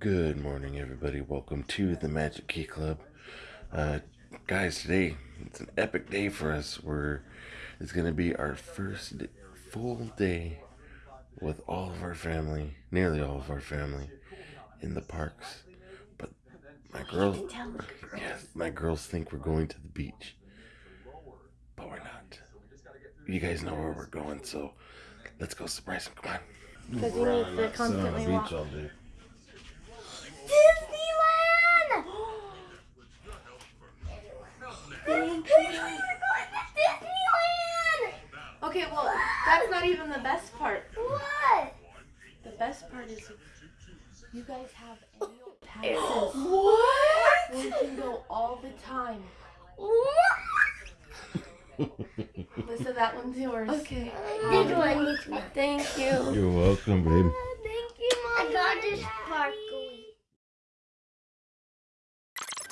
Good morning, everybody. Welcome to the Magic Key Club. Uh, guys, today it's an epic day for us. We're it's gonna be our first d- full day with all of our family, nearly all of our family, in the parks. But my girls, yes, my girls think we're going to the beach, but we're not. You guys know where we're going, so let's go surprise them. Come on. Because he needs to constantly walk. all day. Disneyland! Thank you. Disneyland! Okay, well, that's not even the best part. What? The best part is you guys have annual passes. What? We can go all the time. What? Lisa, that one's yours. Okay. This one. Thank you. You're welcome, babe. Uh, thank you, Mom. I got this sparkly.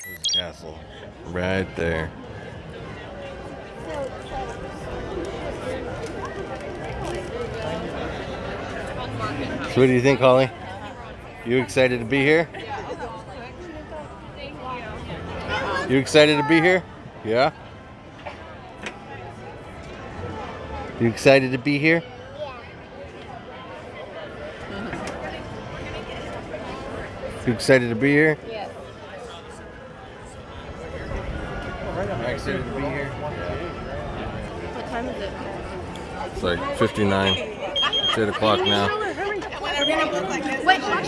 There's castle. Right there. So what do you think, Holly? You excited to be here? You excited to be here? Yeah? You excited to be here? You excited to be here? Yes. Excited to be here. What time is it? It's like 59. It's 8 o'clock now.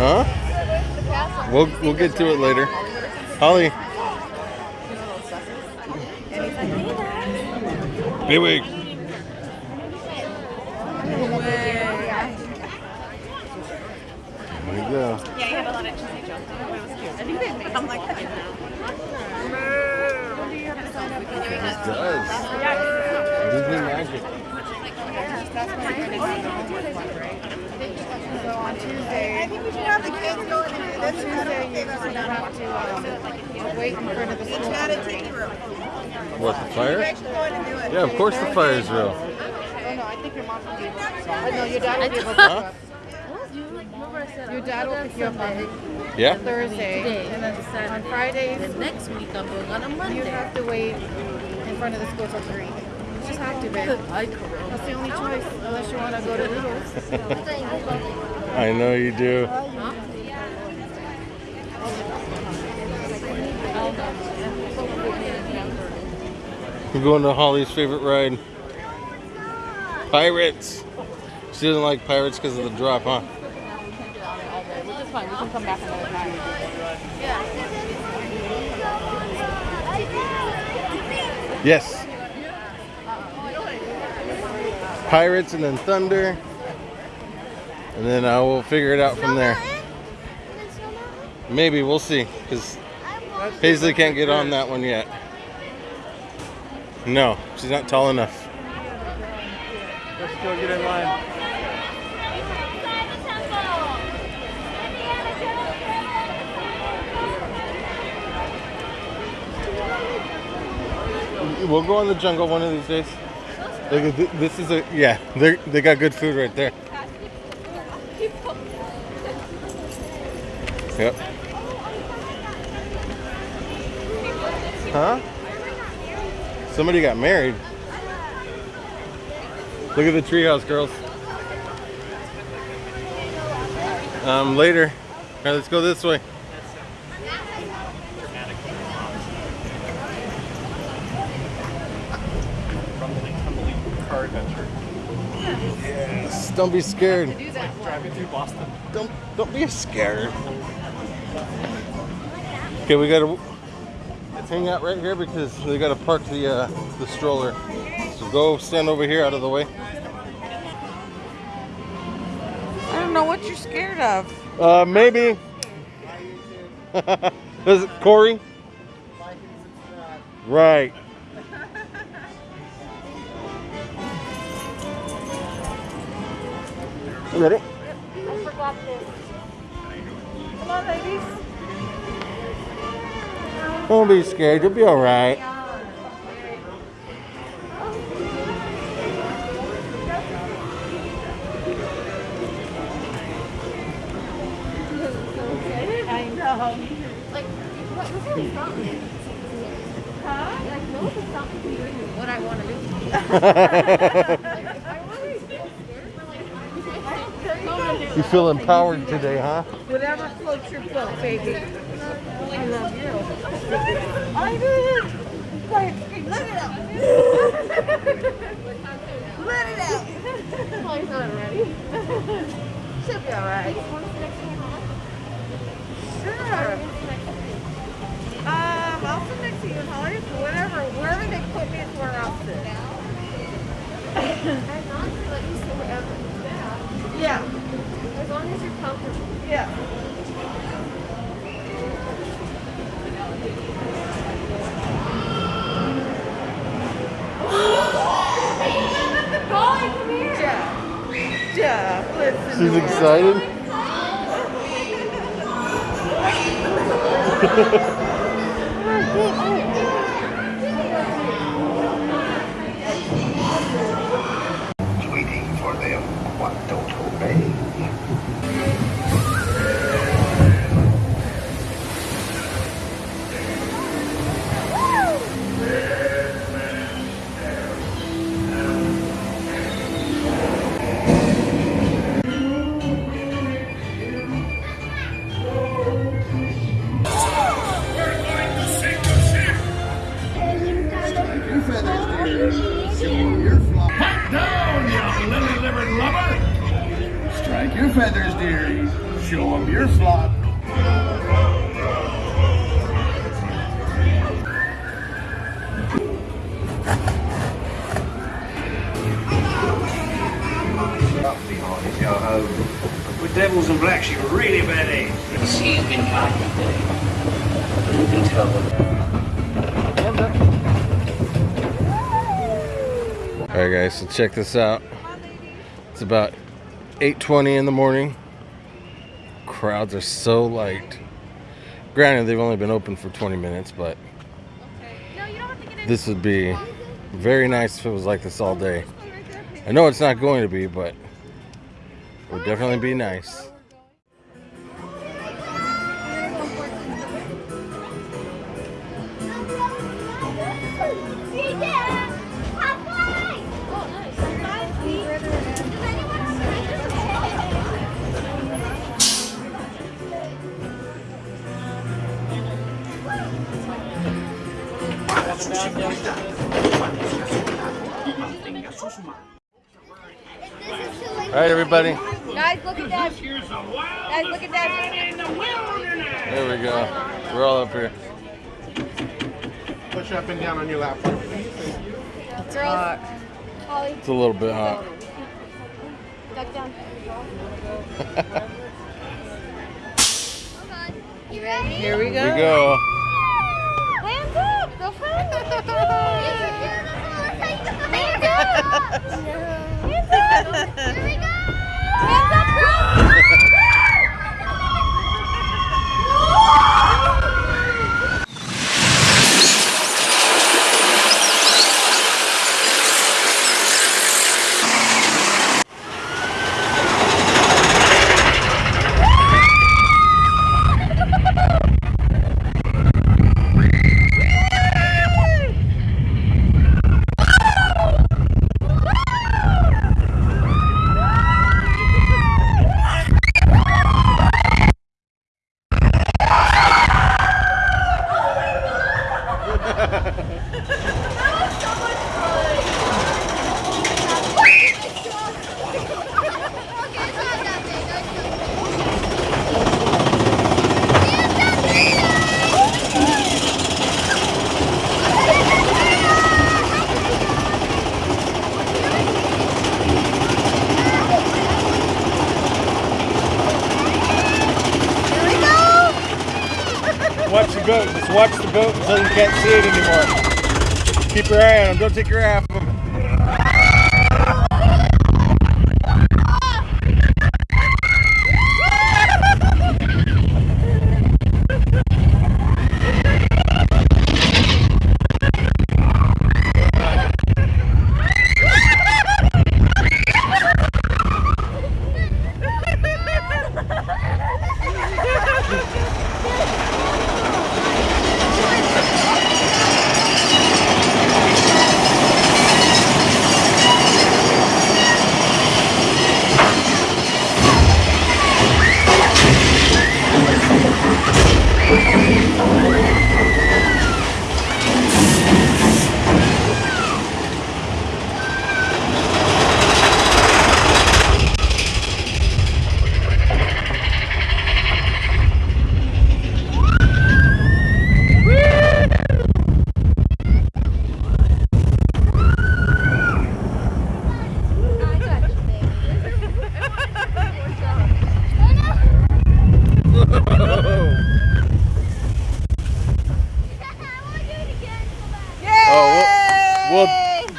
Huh? We'll we'll get to it later. Holly. Big There you go. Yeah, you have a lot of cheesy jokes. It was cute. I think they I'm like, It does. Disney magic. So on Tuesday, I think we should have the kids go in and do this. Tuesday, you just have to uh, wait in front of the school. It's not a tea room. What the fire? Actually go in and do it. Yeah, of course the fire is real. Oh no, I think your mom will be able to. I know your dad will be able to. Huh? Your dad will pick you up on Yeah. Thursday, and then on Fridays, Next week I'm going on a Monday. you have to wait in front of the school till three. I. Know you do. We're going to Holly's favorite ride. Pirates. She doesn't like pirates because of the drop, huh? Which is fine. We can come back another time. Yes. Pirates and then thunder. And then I will figure it out from there. Maybe we'll see. Because Paisley can't get on that one yet. No, she's not tall enough. Let's go get in line. We'll go in the jungle one of these days. Look at thi- this is a yeah. They they got good food right there. Yep. Huh? Somebody got married. Look at the treehouse, girls. Um, later. All right, let's go this way. Don't be scared. Driving through Boston. Don't don't be scared. Okay, we gotta hang out right here because they gotta park the uh, the stroller. So go stand over here out of the way. I don't know what you're scared of. Uh, maybe. Is it Corey? Right. You ready? I forgot this. Come on, ladies. Don't be scared. You'll be all right. I know. Like, what, of? Huh? Like, was song you? What I want to do. Like, if I really feel scared, like, You feel empowered today, huh? Whatever floats your boat, baby. I love you. I did. Quiet, let it out. let it out. Holly's not ready. She'll be all right. Sure. Um, I'll sit next to you, Holly. Whatever, wherever they put me is where I'll sit. As long as let you sit wherever. Yeah, As long as you're comfortable. yeah. Holly, come here. Jeff, Jeff, listen. She's excited. With devils and blacks, you're really bad eggs. See, you can find You can tell them. All right, guys. So check this out. It's about 8:20 in the morning. Crowds are so light. Granted, they've only been open for 20 minutes, but this would be very nice if it was like this all day. I know it's not going to be, but it would definitely be nice. All right, everybody. Guys, look at that. Guys, look at that. There we go. We're all up here. Push up and down on your lap. Girls. Uh, Holly, It's a little bit hot. duck down. You ready? Here we Here we go. Hands up. Go for it. Hands up. Here we go. Hands up, until you can't see it anymore. Keep your eye on him. Don't take your eye off him.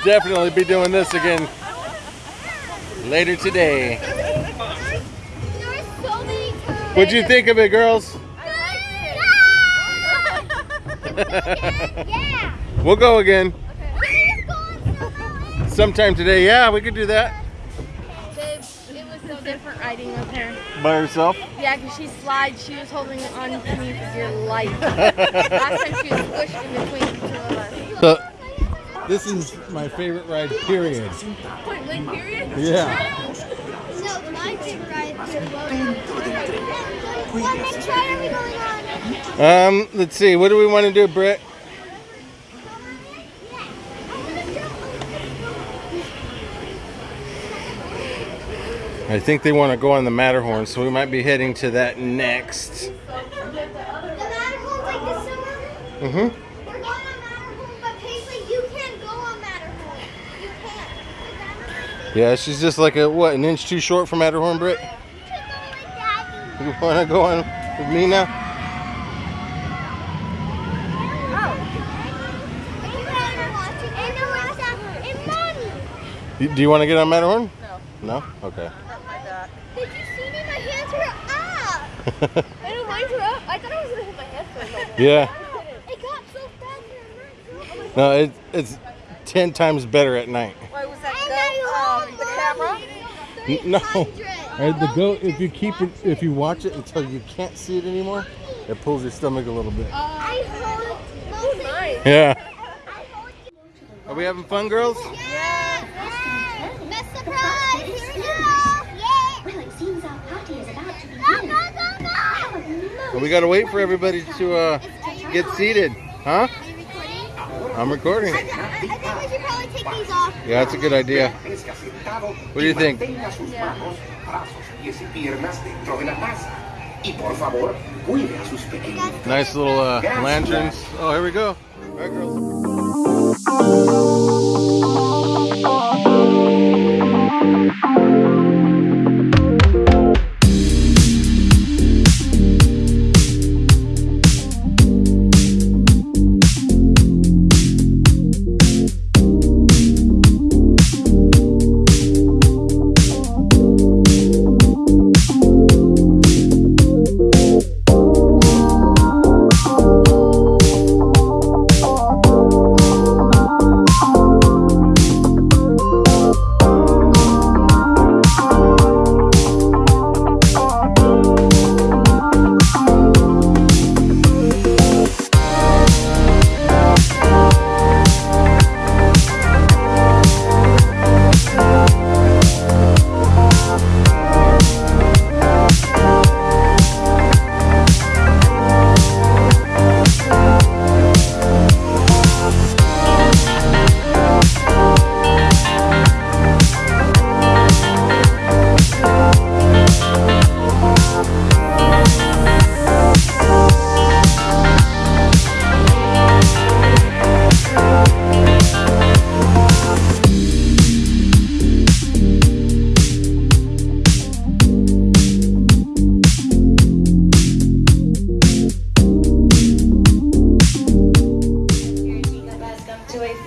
Definitely be doing this again later today. What'd you think of it, girls? yeah. We'll go again Please go on snow sometime today. Yeah, we could do that. It was so different riding with her. By herself? Yeah, because she slides. She was holding on to me for dear life. Last time she was squished in between the two of us. So, this is my favorite ride, period. Period? Yeah. No, my favorite ride What next ride are we going on? Um, let's see. What do we want to do, Britt? I think they want to go on the Matterhorn, so we might be heading to that next. The Matterhorn's like this summer. Mm-hmm. We're going on Matterhorn, but Paisley, you can't go on Matterhorn. You can't. Yeah, she's just like a what, an inch too short for Matterhorn, Britt. You can't go with Daddy. You want to go on with me now? You- Do you want to get on Matterhorn? No. No? Okay. Did you see me? My hands were up. I know mine were up. I thought I was gonna hit my head for a yeah. It got so fast and No, it, it's ten times better at night. Why was that And goat, um, the camera? No. And the goat, if you keep it, if you watch it until you can't see it anymore, it pulls your stomach a little bit. I hold mine. Yeah. Are we having fun, girls? Yeah. Best surprise. Here we go. Well, it seems our party is about to Go, begin. go, go, go. Well, we gotta wait for everybody to uh, get seated, huh? Are you recording? I'm recording. I, I think we should probably take these off. Yeah, that's a good idea. What do you think? Yeah. brazos, pies y piernas dentro de la taza. Y por favor, cuide a sus pequeños. Nice little uh, lanterns. Oh, here we go.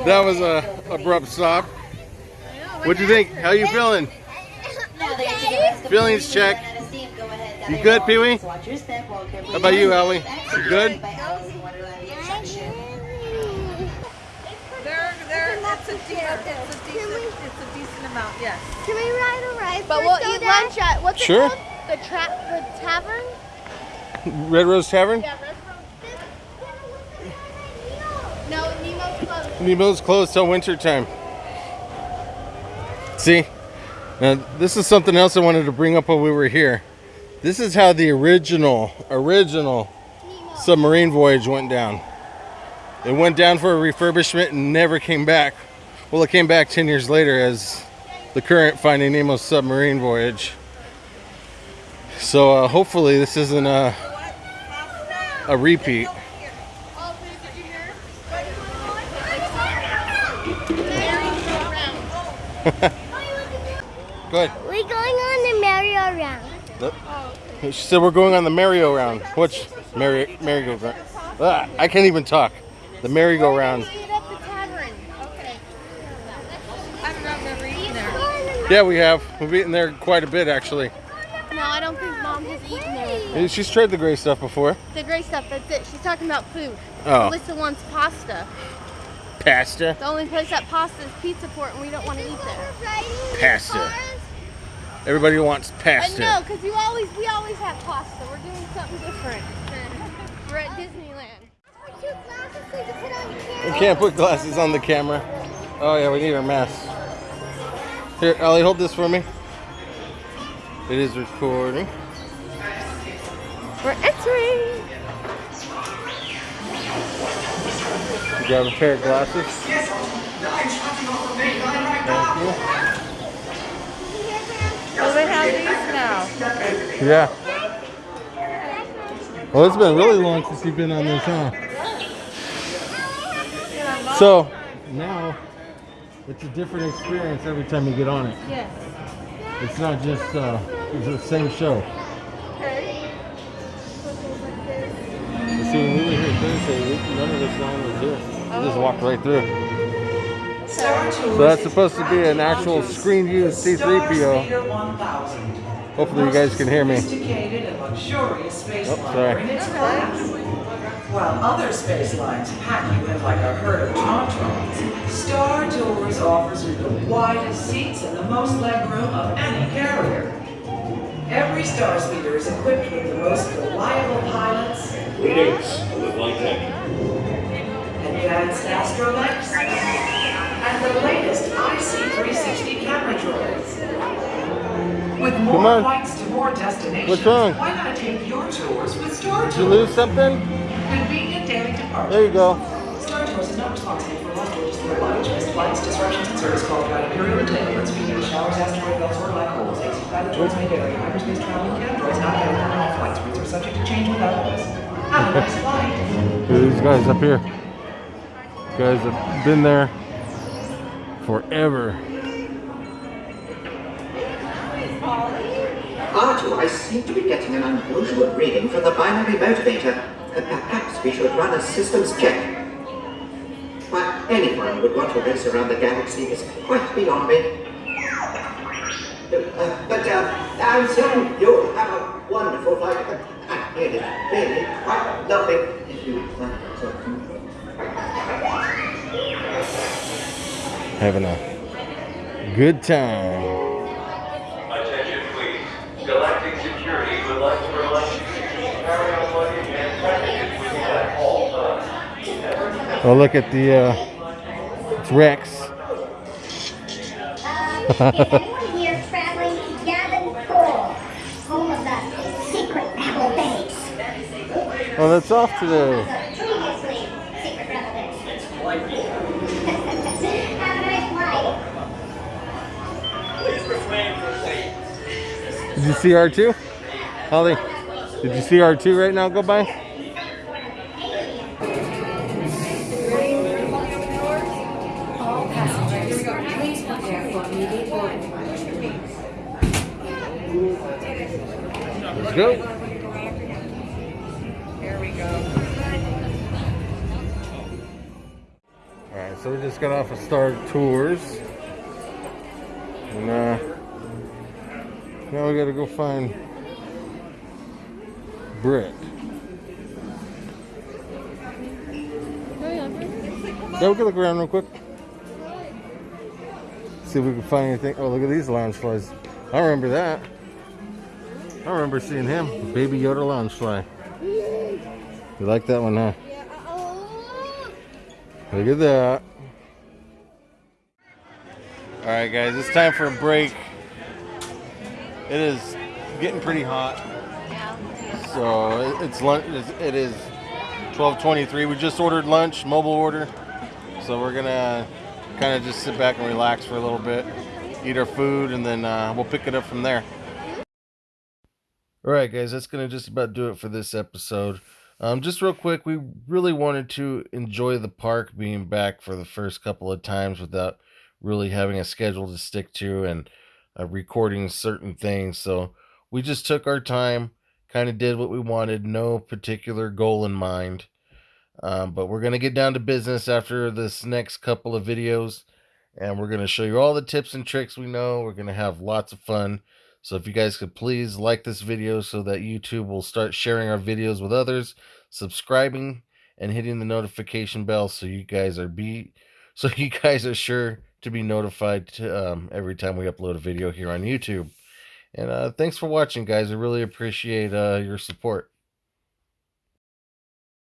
That was a abrupt stop. What'd you think? How you feeling? Feelings check. You good, Pee Wee? How about you, Ellie? You good? They're, they're, it's a decent, it's a decent, it's a decent amount, yes. Can we ride a ride? But we'll eat lunch at what's Sure. it called? The trap, the tavern. Red Rose Tavern? Yeah, restaurant. No, Closed. Nemo's closed till winter time. See? Now, this is something else I wanted to bring up while we were here. This is how the original, original submarine voyage went down. It went down for a refurbishment and never came back. Well, it came back 10 years later as the current Finding Nemo submarine voyage. So uh, hopefully this isn't a, a repeat. Good. We're going on the merry-go-round. She said we're going on the merry-go-round. Which merry merry-go-round? Ah, I can't even talk. The merry-go-round. Eat at the tavern. Okay. I've not never eaten there. Yeah, we have. We've eaten there quite a bit actually. No, I don't think mom has eaten there. She's tried the gray stuff before. The gray stuff, that's it. She's talking about food. Oh, Alyssa wants pasta. Pasta. The only place that pasta is Pizza Port, and we don't want to eat there. Pasta. Everybody wants Uh, no, pasta. because you always we always have pasta. We're doing something different. We're at Disneyland. We can't put glasses on the camera. Oh yeah, we need our masks. Here, Ellie, hold this for me. It is recording. We're entering. You grab a pair of glasses. Thank you. Oh, they have these now. Yeah. Well, it's been really long since you've been on this, huh? So now it's a different experience every time you get on it. Yes. It's not just uh, it's the same show. We, none of this line was here. We just walked right through. So that's supposed to be an actual screen view C3PO. Hopefully you guys can hear me. Sophisticated and luxurious space Oh, sorry. in its class. While other space lines pack you in like a herd of tauntauns, Star Tours offers you the widest seats and the most legroom of any carrier. Every Star Speeder is equipped with the most reliable pilots, advanced astromechs, and the latest IC360 camera droids. With more Come on. flights to more destinations, What's wrong? why not take your tours with Star Did you lose something? Convenient daily departure. There you go. Star Tours is not responsible for lost or destroyed luggage, missed flights, disruptions in service called by imperial entanglements, feeding showers, asteroid belts, or black holes. AC pilot droids may vary. Hyperspace travel can droids not available on all flights. Routes are subject to change without notice. Have a nice flight. These guys up here. Guys have been there forever. R2, I seem to be getting an unusual reading from the binary motivator. Uh, Perhaps we should run a systems check. Why, anyone would want to race around the galaxy is quite beyond me. Uh, but uh, I'm certain you'll have a wonderful flight. Uh, uh, really, really quite lovely. If you, uh, so, Having a good time. Attention please. Galactic Security would like to remind you to carry on luggage and packages with you at all times. Oh, look at the uh, it's Rex. Anyone here traveling to Yavin 4, home of the Did you see R2? Holly, did you see R2 right now go by? Let's go. Here we go. Alright, so we just got off of Star Tours. And uh, now we gotta go find Britt. Yeah, we can look around real quick. See if we can find anything. Oh, look at these Loungeflies. I remember that. I remember seeing him. Baby Yoda Loungefly. You like that one, huh? Look at that. All right, guys, it's time for a break. It is getting pretty hot. So it's lunch. It is 12:23. We just ordered lunch, mobile order. So we're gonna kind of just sit back and relax for a little bit, eat our food, and then uh, we'll pick it up from there. All right, guys, that's gonna just about do it for this episode. Um, just real quick, we really wanted to enjoy the park being back for the first couple of times without really having a schedule to stick to and uh, recording certain things. So we just took our time, kind of did what we wanted, no particular goal in mind. Um, but we're going to get down to business after this next couple of videos and we're going to show you all the tips and tricks we know. We're going to have lots of fun. So if you guys could please like this video so that YouTube will start sharing our videos with others, subscribing and hitting the notification bell so you guys are be so you guys are sure to be notified to, um, every time we upload a video here on YouTube. And uh, thanks for watching, guys. I really appreciate uh, your support.